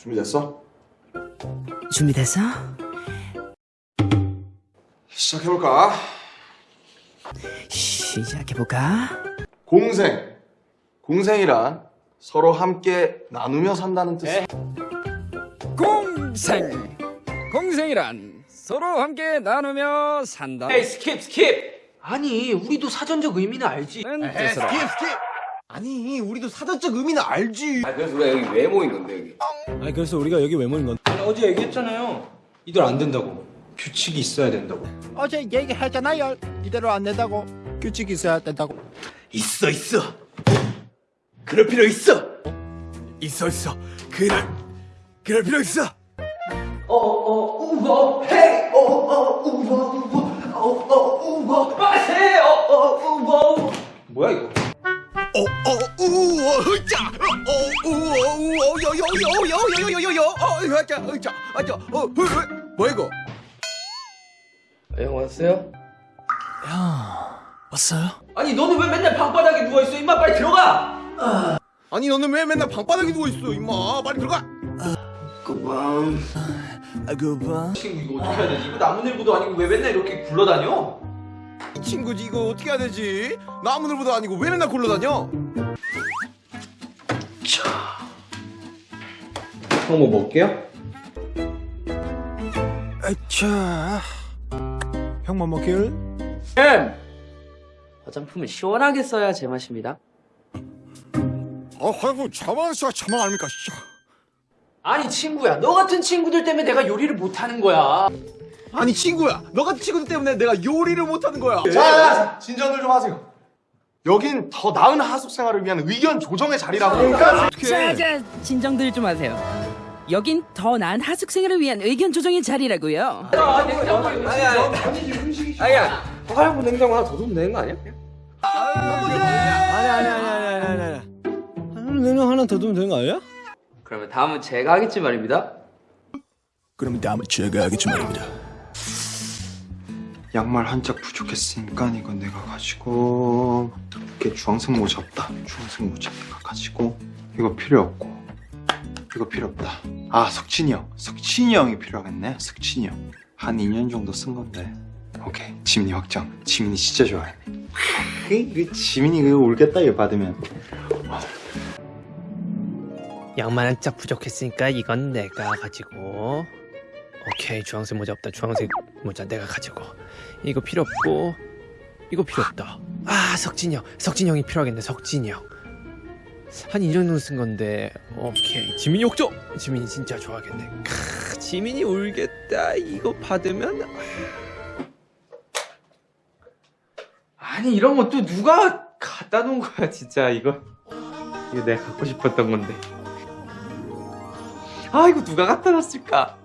준비됐어? 준비됐어? 시작해볼까? 시작해볼까? 공생. 공생이란 서로 함께 나누며 산다는 뜻. 공생 공생이란 서로 함께 나누며 산다 에이 skip skip 아니 우리도 사전적 의미는 알지 는 뜻으로 아니 우리도 사전적 의미는 알지. 아 그래서 우리가 여기 왜 모인 건데 여기. 아니 그래서 우리가 여기 왜 모인 건데. 아니, 어제 얘기했잖아요. 이들 안 된다고. 규칙이 있어야 된다고. 어제 얘기했잖아요. 이대로 안 된다고. 규칙 있어야 된다고. 있어 있어. 그럴 필요 있어. 있어 있어. 그럴 그럴 필요 있어. 어어 우버 헤이! 어어 우버 우버. 어어 우버. 빠세 어어 우버. 뭐야 이거 어어 우어 흐자 어 우어 우어 여여여여여여여여 어 흐자 흐자 아 자 어 흐, 흐. 뭐야 이거 형 왔어요? 왔어요? 아니 너는 왜 맨날 방바닥에 누워 있어 임마 빨리 들어가 아니 너는 왜 맨날 방바닥에 누워 있어 임마 빨리 들어가 그만 아그 봐. 친구 이거 어떻게 해야 되지 이거 나무늘보도 아니고 왜 맨날 이렇게 굴러다녀 이 친구지 이거 어떻게 해야 되지 나무늘보다 아니고 왜 맨날 굴러다녀 형뭐 먹게요? 아차. 형뭐 먹길? 화장품은 시원하게 써야 제맛입니다 아 아이고 자만 씨가 자만 아닙니까 씨. 아니 친구야 너 같은 친구들 때문에 내가 요리를 못하는 거야 아니 친구야 너 같은 친구들 때문에 내가 요리를 못하는 거야 자, 진정들 좀 하세요. 여긴 더 나은 하숙 생활을 위한 의견 조정의 자리라고. 그러니까 자자 진정들 좀 하세요. 여긴 더 나은 하숙 생활을 위한 의견 조정의 자리라고요. 아니야 화장품 냉장고 하나 더 두면 되는 거 아니야? 아니 아니 아니 아니 아니 아니 내는 하나 더 두면 되는 거 아니야? 그러면 다음은 제가 하겠지 말입니다 그러면 다음에 제가 하겠지 말입니다 양말 한 짝 부족했으니까 이건 내가 가지고 이렇게 주황색 모자 없다. 주황색 모자 내가 가지고 이거 필요 없고 이거 필요 없다. 아 석진이 형, 석진이 형이 필요하겠네. 석진이 형. 한 2년 정도 쓴 건데. 오케이 지민이 확정. 지민이 진짜 좋아해. 그 지민이 그거 울겠다 이거 받으면. 양말 한 짝 부족했으니까 이건 내가 가지고 오케이 주황색 모자 없다. 주황색 모자 내가 가지고. 이거 필요 없고 이거 필요 없다. 아 석진이 형. 석진이 형이 필요하겠네 석진이 형한 이 정도 쓴 건데 오케이. 지민이 옥조! 지민이 진짜 좋아하겠네. 크, 지민이 울겠다. 이거 받으면 아니 이런 거 또 누가 갖다 놓은 거야 진짜. 이거 이거 내가 갖고 싶었던 건데. 아 이거 누가 갖다 놨을까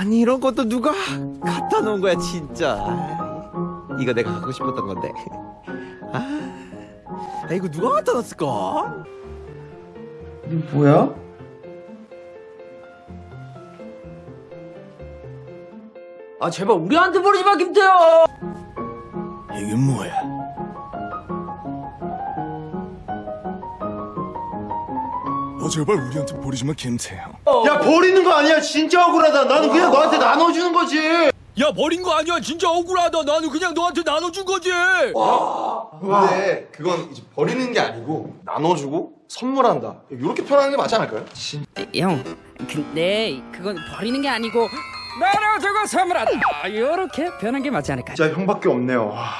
아니 이런 것도 누가 갖다 놓은 거야 진짜 이거 내가 갖고 싶었던 건데 아, 아 이거 누가 갖다 놨을까? 뭐야? 아 제발 우리한테 버리지 마 김태형 이게 뭐야? 제발 우리한테 버리지 마 김태형 야 버리는 거 아니야. 진짜 억울하다. 나는 그냥 너한테 나눠주는 거지. 야 버린 거 아니야 진짜 억울하다 나는 그냥 너한테 나눠준 거지 근데 그건 이제 버리는 게 아니고 나눠주고 선물한다. 이렇게 표현하는 게 맞지 않을까요? 진... 형, 근데 그건 버리는 게 아니고 나눠주고 선물한다 이렇게 변한 게 맞지 않을까 진짜 형밖에 없네요. 와,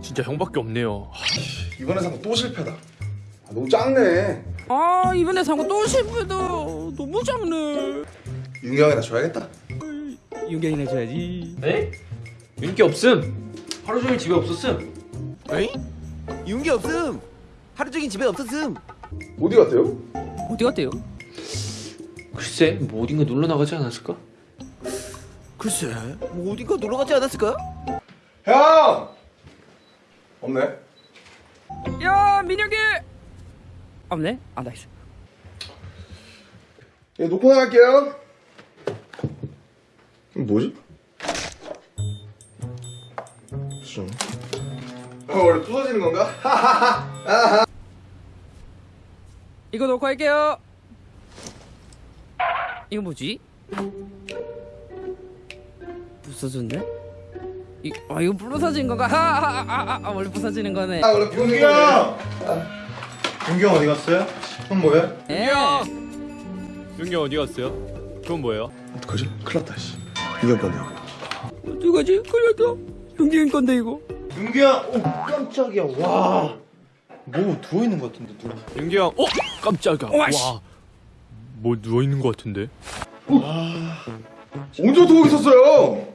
진짜 형밖에 없네요 이번에 산거또 실패다. 아, 너무 작네. 아 이번에 산거 또 실패다. 너무 작네. 윤경이나 줘야겠다. 윤경이나 줘야지 네? 윤기 없음 하루 종일 집에 없었음 에이? 윤기 없음 하루 종일 집에 없었음 어디 갔대요? 어디 갔대요? 글쎄 뭐 어딘가 놀러 나가지 않았을까? 글쎄 뭐 어딘가 놀러 가지 않았을까? 형! 없네. 야 민혁이 없네 아 nice 예, 놓고 나갈게요. 이거 뭐지? 무슨? 어, 원래 부서지는 건가? 이거 놓고 할게요. 이거 뭐지? 부서졌네? 이, 아 이거 부서진 건가? 하하하하 아, 원래 부서지는 거네. 아 원래 형! 용 기형 어디 갔어요? 형 뭐해? 예. 윤기 어디 갔어요? 그건 뭐예요? 어떡하지? 큰일 났다 씨형 건데 어떡하지? 걸렸다. 용기인 건데 이거. 형! 오 깜짝이야 와 뭐 누워있는 것 같은데 누워 윤기 형. 어? 깜짝이야. 와, 씨. 뭐 누워 있는 것 같은데? 언제부터 거기 있었어요?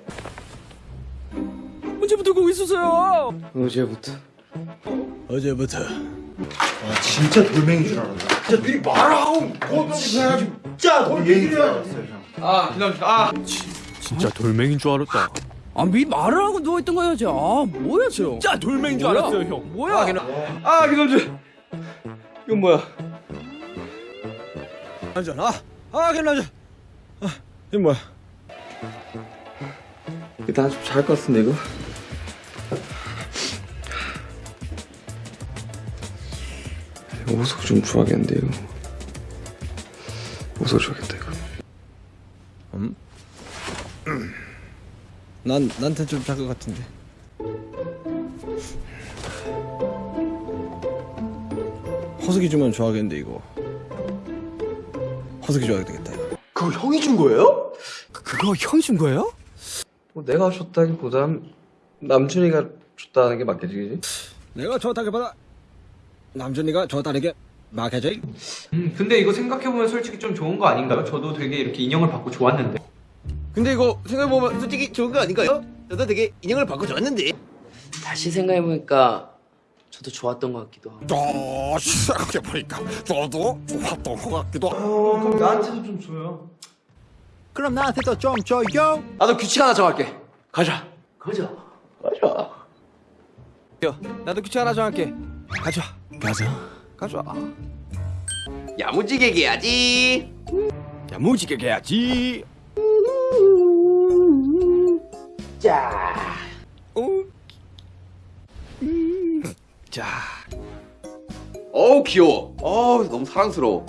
언제부터 거기 있었어요? 어제부터. 어제부터 아 진짜 돌멩이인 줄 알았다 진짜 미리 말하고 뭐 진짜 돌멩이인 줄 알았어요 형 아, 기다려. 아. 진짜 돌멩인 줄 알았다. 아, 미 말을 하고 누워 있던 거야지. 아, 뭐야, 저. 진짜 돌멩인 줄 뭐야? 알았어요, 형. 뭐야? 아, 기다려. 아, 기다려. 이건 뭐야? 남자 아, 아 김남자 아, 이 뭐야 일단 좀잘 것 같은데 이거. 오석 좀 좋아하겠는데요. 오석 좋아하겠다 이거. 난 나한테 좀 작은 것 같은데 허석이 주면 좋아하겠는데 이거 허석이 줘야 되겠다 이거 그거 형이 준 거예요? 그거 형이 준 거예요? 뭐 내가 줬다기보단 남준이가 줬다는 게 맞겠지, 그지? 내가 좋다기보다 남준이가 좋다는 막해져 음, 근데 이거 생각해보면 솔직히 좀 좋은 거 아닌가요? 저도 되게 이렇게 인형을 받고 좋았는데. 근데 이거 생각해보면 솔직히 좋은 거 아닌가요? 저도 되게 인형을 받고 좋았는데 다시 생각해보니까 저도 좋았던 것 같기도 하고 또 생각해보니까 저도 좋았던 것 같기도 하고 어, 그럼 나한테도 좀 줘요. 그럼 나한테도 좀 줘요 나도 규칙 하나 정할게 가자 그죠? 가자 나도 규칙 하나 정할게 가자 가자. 가자. 야무지게 얘기해야지. 야무지게 해야지. 자. 자. 어우 귀여워. 어우 너무 사랑스러워.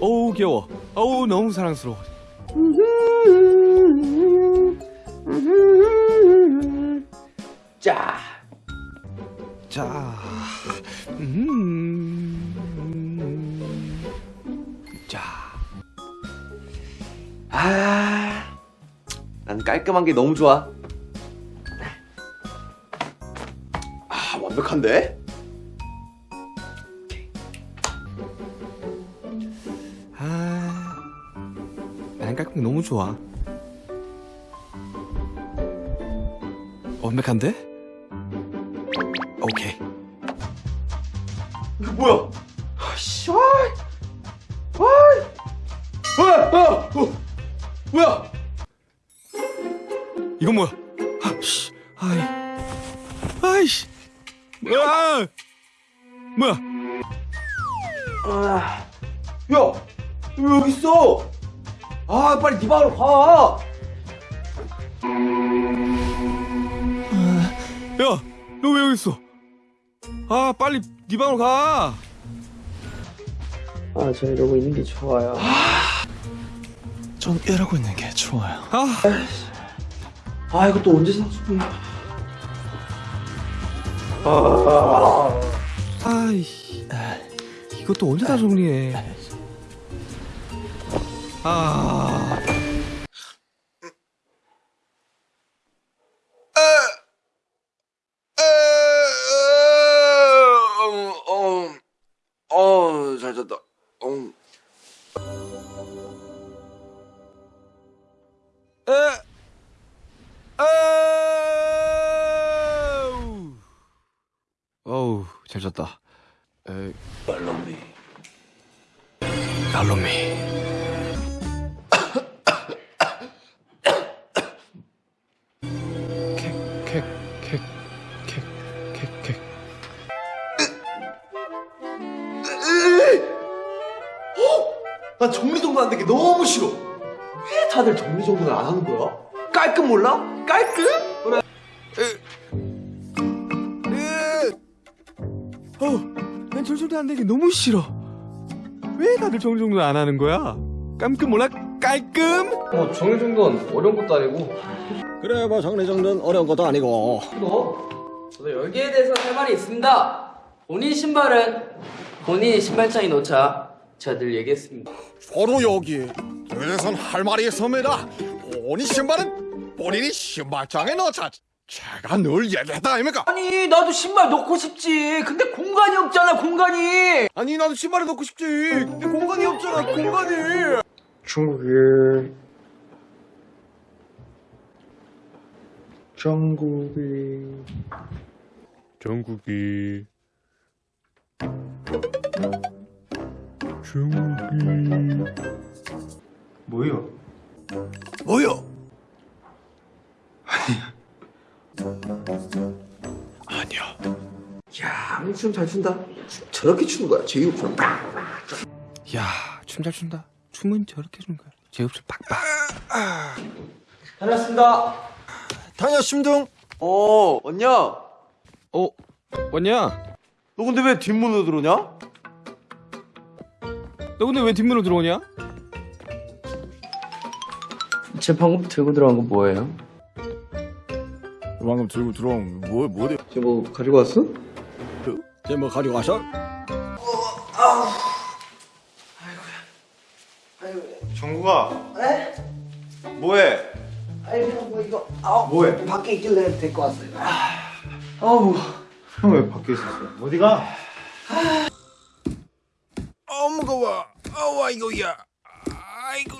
어우 귀여워. 어우 너무 사랑스러워 자 음. 자 아, 난 깔끔한 게 너무 좋아. 아, 완벽한데? 아, 난 깔끔 너무 좋아. 완벽한데? 뭐야? 아씨, 와, 와, 와, 어, 어, 뭐야? 이건 뭐야? 아씨, 아이, 아이씨, 뭐야? 뭐야? 야, 너왜 여기 있어? 아, 빨리 네 방으로 가. 야, 너 왜 여기 있어? 아, 빨리 네 방으로 가. 아 저 이러고 있는 게 좋아요 전 이러고 있는 게 좋아요. 아, 아, 이거 또 언제 상수분이야? 아이, 이것도 언제 다 정리해? 아, 어우, 잘 잤다. 에, 말로미. 갈로미. 캑캑캑캑캑캑 난 정리정돈 안 되게 너무 싫어. 왜 다들 정리정돈을 안 하는 거야? 깔끔 몰라? 깔끔? 난 절절도 안 내게 너무 싫어. 왜 다들 정리정돈 안 하는 거야? 깜끔 몰라 깔끔? 뭐 정리정돈 어려운 것도 아니고 그래 뭐 정리정돈 어려운 것도 아니고 저도 여기에 대해서 할 말이 있습니다. 본인 신발은 본인이 신발장에 놓자 제가 늘 얘기했습니다. 바로 여기 그래선 할 말이 있습니다 본인 신발은 본인이 신발장에 넣자 제가 늘 얘기했다 아닙니까? 아니 나도 신발 넣고 싶지. 근데 공간이 없잖아 공간이. 아니 나도 신발을 넣고 싶지. 근데 공간이 없잖아 공간이. 중국이 중국이 전국이 중국이 뭐요? 뭐요? 춤 잘 춘다 저렇게 추는 거야 제이홉처럼 야, 춤 잘 춘다. 춤은 저렇게 추는 거야. 제흡수 빡빡. 다녔습니다 다녀심등 어 언냐 어, 왔냐? 너 근데 왜 뒷문으로 들어오냐? 너 근데 왜 뒷문으로 들어오냐? 제 방금 들고 들어간 거 뭐예요? 방금 들고 들어온 뭐 뭐래 쟤뭐 가지고 왔어? 쟤뭐 가지고 와서 정국아. 네? 뭐해? 아니 뭐 이거 아 뭐해? 밖에 있길래 데리고 왔어요 아 우 형 왜 밖에 있었어? 어디가? 어 무거워 어우 아이고야 아이고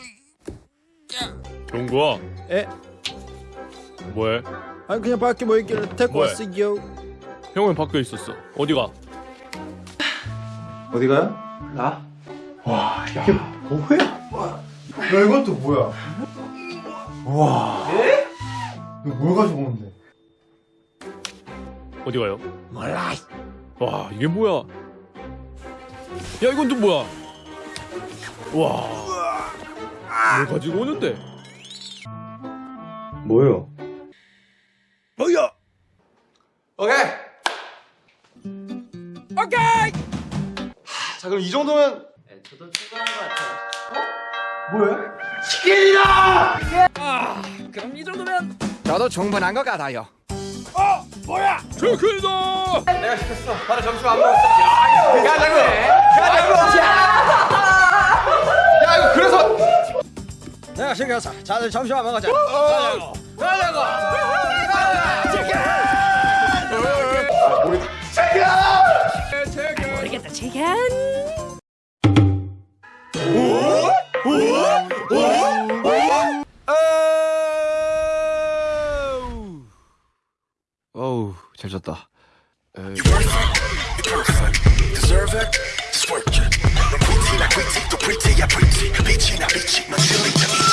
정구야. 에? 뭐해? 아니 그냥 밖에 뭐 있길래 데리고 뭐해? 왔어요 형은 밖에 있었어. 어디가? 어디가요? 나? 와, 이게 뭐야? 야, 이건 또 뭐야? 와. 예? 이거 뭘 가지고 오는데? 어디 가요? 몰라. 와, 이게 뭐야? 야, 이건 또 뭐야? 와. 뭘 가지고 오는데? 뭐요? 뭐야 오케이 자, 그럼 이 정도면 네, 저도 충분한 것 같아요. 뭐야? 아 그럼 이 정도면 저도 충분한 것 같아요. 체크다! 내가 시켰어. 바로 점심 안 먹었어. 야 이거. 야 장군 야. 이거. 그래서 내가 시켰어 자들 점심 안 먹었자 모르겠다